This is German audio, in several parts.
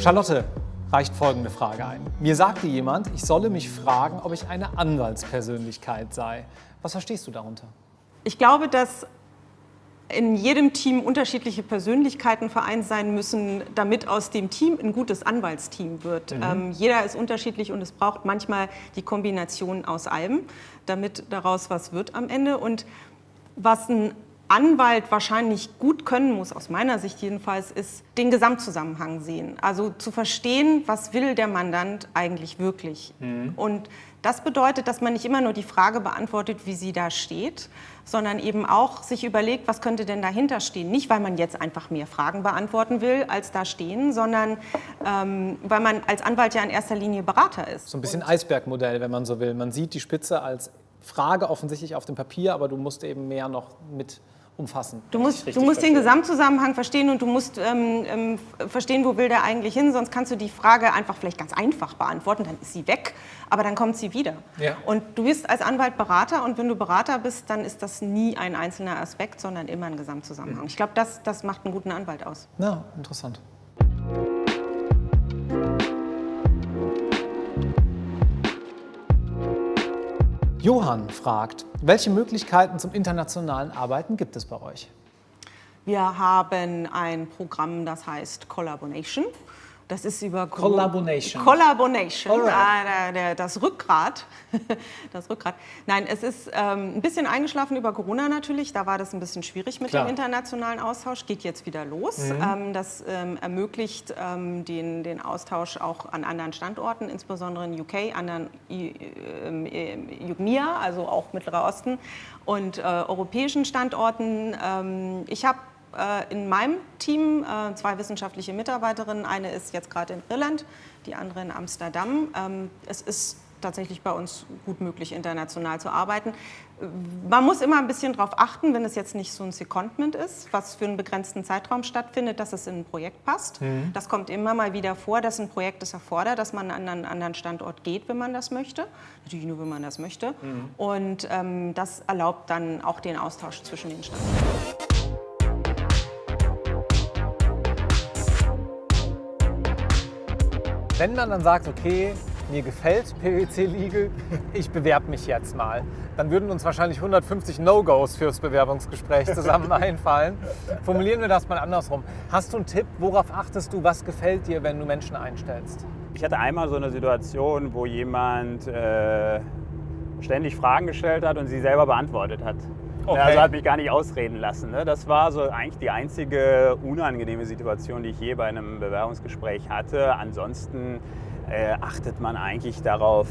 Charlotte reicht folgende Frage ein. Mir sagte jemand, ich solle mich fragen, ob ich eine Anwaltspersönlichkeit sei. Was verstehst du darunter? Ich glaube, dass in jedem Team unterschiedliche Persönlichkeiten vereint sein müssen, damit aus dem Team ein gutes Anwaltsteam wird. Mhm. Ähm, jeder ist unterschiedlich und es braucht manchmal die Kombination aus allem, damit daraus was wird am Ende. Und was ein Anwalt wahrscheinlich gut können muss, aus meiner Sicht jedenfalls, ist den Gesamtzusammenhang sehen. Also zu verstehen, was will der Mandant eigentlich wirklich. Mhm. Und das bedeutet, dass man nicht immer nur die Frage beantwortet, wie sie da steht, sondern eben auch sich überlegt, was könnte denn dahinter stehen. Nicht, weil man jetzt einfach mehr Fragen beantworten will, als da stehen, sondern ähm, weil man als Anwalt ja in erster Linie Berater ist. So ein bisschen Eisbergmodell, wenn man so will. Man sieht die Spitze als Frage offensichtlich auf dem Papier, aber du musst eben mehr noch mit umfassen. Du musst, du musst den Gesamtzusammenhang verstehen und du musst ähm, ähm, verstehen, wo will der eigentlich hin, sonst kannst du die Frage einfach vielleicht ganz einfach beantworten, dann ist sie weg, aber dann kommt sie wieder. Ja. Und du bist als Anwalt Berater und wenn du Berater bist, dann ist das nie ein einzelner Aspekt, sondern immer ein Gesamtzusammenhang. Ich glaube, das, das macht einen guten Anwalt aus. Ja, interessant. Johann fragt, welche Möglichkeiten zum internationalen Arbeiten gibt es bei euch? Wir haben ein Programm, das heißt Collaboration. Das ist über Collaboration. Collaboration, ah, das Rückgrat. das Rückgrat. Nein, es ist ähm, ein bisschen eingeschlafen über Corona natürlich. Da war das ein bisschen schwierig mit Klar. dem internationalen Austausch. Geht jetzt wieder los. Mhm. Ähm, das ähm, ermöglicht ähm, den, den Austausch auch an anderen Standorten, insbesondere in UK, anderen UGMIA, ähm, also auch Mittlerer Osten und äh, europäischen Standorten. Ähm, ich habe in meinem Team äh, zwei wissenschaftliche Mitarbeiterinnen. Eine ist jetzt gerade in Irland, die andere in Amsterdam. Ähm, es ist tatsächlich bei uns gut möglich, international zu arbeiten. Man muss immer ein bisschen darauf achten, wenn es jetzt nicht so ein Secondment ist, was für einen begrenzten Zeitraum stattfindet, dass es in ein Projekt passt. Mhm. Das kommt immer mal wieder vor, dass ein Projekt es erfordert, dass man an einen anderen Standort geht, wenn man das möchte. Natürlich nur, wenn man das möchte. Mhm. Und ähm, das erlaubt dann auch den Austausch zwischen den Standorten. Wenn man dann sagt, okay, mir gefällt PwC Legal, ich bewerbe mich jetzt mal, dann würden uns wahrscheinlich 150 No-Gos fürs Bewerbungsgespräch zusammen einfallen. Formulieren wir das mal andersrum. Hast du einen Tipp, worauf achtest du, was gefällt dir, wenn du Menschen einstellst? Ich hatte einmal so eine Situation, wo jemand äh, ständig Fragen gestellt hat und sie selber beantwortet hat. Okay. Also hat mich gar nicht ausreden lassen. Ne? Das war so eigentlich die einzige unangenehme Situation, die ich je bei einem Bewerbungsgespräch hatte. Ansonsten äh, achtet man eigentlich darauf,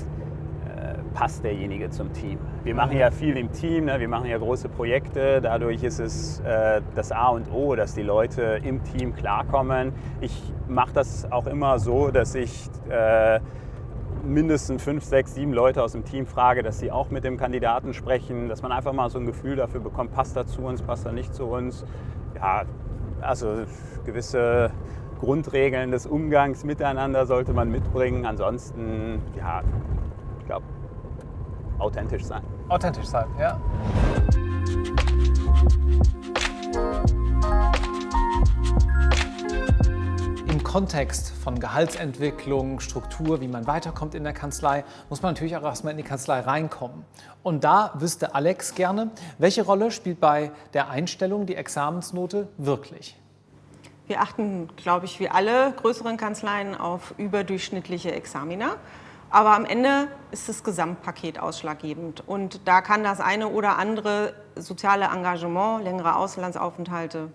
äh, passt derjenige zum Team. Wir machen ja viel im Team, ne? wir machen ja große Projekte. Dadurch ist es äh, das A und O, dass die Leute im Team klarkommen. Ich mache das auch immer so, dass ich äh, mindestens fünf, sechs, sieben Leute aus dem Team frage, dass sie auch mit dem Kandidaten sprechen, dass man einfach mal so ein Gefühl dafür bekommt, passt er zu uns, passt er nicht zu uns. Ja, also gewisse Grundregeln des Umgangs miteinander sollte man mitbringen. Ansonsten, ja, ich glaube, authentisch sein. Authentisch sein, ja. Kontext von Gehaltsentwicklung, Struktur, wie man weiterkommt in der Kanzlei, muss man natürlich auch erstmal in die Kanzlei reinkommen. Und da wüsste Alex gerne, welche Rolle spielt bei der Einstellung die Examensnote wirklich? Wir achten, glaube ich, wie alle größeren Kanzleien auf überdurchschnittliche Examina. Aber am Ende ist das Gesamtpaket ausschlaggebend. Und da kann das eine oder andere soziale Engagement, längere Auslandsaufenthalte,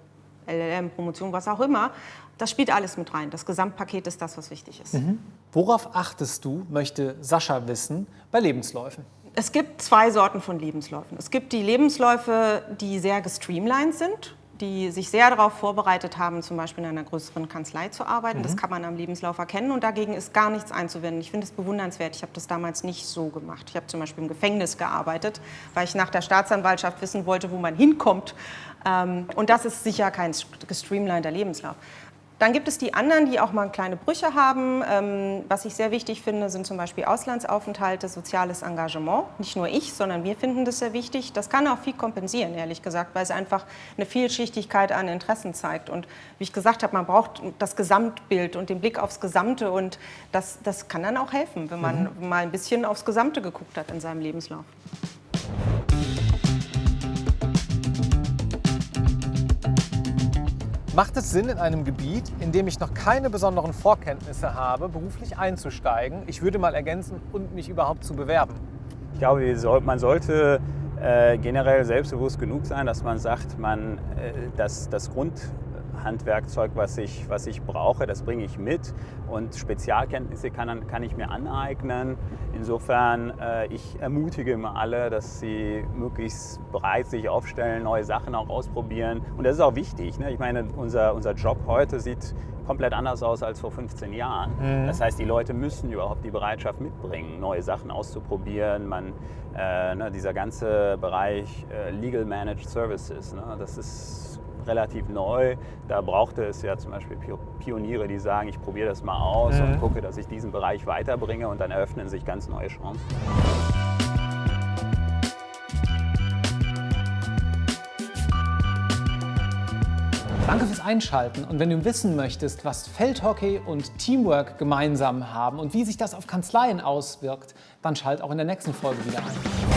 LLM, Promotion, was auch immer, das spielt alles mit rein. Das Gesamtpaket ist das, was wichtig ist. Mhm. Worauf achtest du, möchte Sascha wissen, bei Lebensläufen? Es gibt zwei Sorten von Lebensläufen. Es gibt die Lebensläufe, die sehr gestreamlined sind, die sich sehr darauf vorbereitet haben, zum Beispiel in einer größeren Kanzlei zu arbeiten. Mhm. Das kann man am Lebenslauf erkennen und dagegen ist gar nichts einzuwenden. Ich finde es bewundernswert. Ich habe das damals nicht so gemacht. Ich habe zum Beispiel im Gefängnis gearbeitet, weil ich nach der Staatsanwaltschaft wissen wollte, wo man hinkommt. Ähm, und das ist sicher kein gestreamliner Lebenslauf. Dann gibt es die anderen, die auch mal kleine Brüche haben. Ähm, was ich sehr wichtig finde, sind zum Beispiel Auslandsaufenthalte, soziales Engagement. Nicht nur ich, sondern wir finden das sehr wichtig. Das kann auch viel kompensieren, ehrlich gesagt, weil es einfach eine Vielschichtigkeit an Interessen zeigt. Und wie ich gesagt habe, man braucht das Gesamtbild und den Blick aufs Gesamte. Und das, das kann dann auch helfen, wenn man mhm. mal ein bisschen aufs Gesamte geguckt hat in seinem Lebenslauf. Macht es Sinn, in einem Gebiet, in dem ich noch keine besonderen Vorkenntnisse habe, beruflich einzusteigen? Ich würde mal ergänzen, und mich überhaupt zu bewerben. Ich glaube, man sollte äh, generell selbstbewusst genug sein, dass man sagt, man, äh, dass das Grund, Handwerkzeug, was ich, was ich brauche, das bringe ich mit und Spezialkenntnisse kann, kann ich mir aneignen. Insofern, äh, ich ermutige immer alle, dass sie möglichst bereit sich aufstellen, neue Sachen auch ausprobieren. Und das ist auch wichtig. Ne? Ich meine, unser, unser Job heute sieht komplett anders aus als vor 15 Jahren. Mhm. Das heißt, die Leute müssen überhaupt die Bereitschaft mitbringen, neue Sachen auszuprobieren. Man, äh, ne, dieser ganze Bereich äh, Legal Managed Services, ne, das ist relativ neu. Da brauchte es ja zum Beispiel Pioniere, die sagen, ich probiere das mal aus mhm. und gucke, dass ich diesen Bereich weiterbringe und dann eröffnen sich ganz neue Chancen. Danke fürs Einschalten und wenn du wissen möchtest, was Feldhockey und Teamwork gemeinsam haben und wie sich das auf Kanzleien auswirkt, dann schalt auch in der nächsten Folge wieder ein.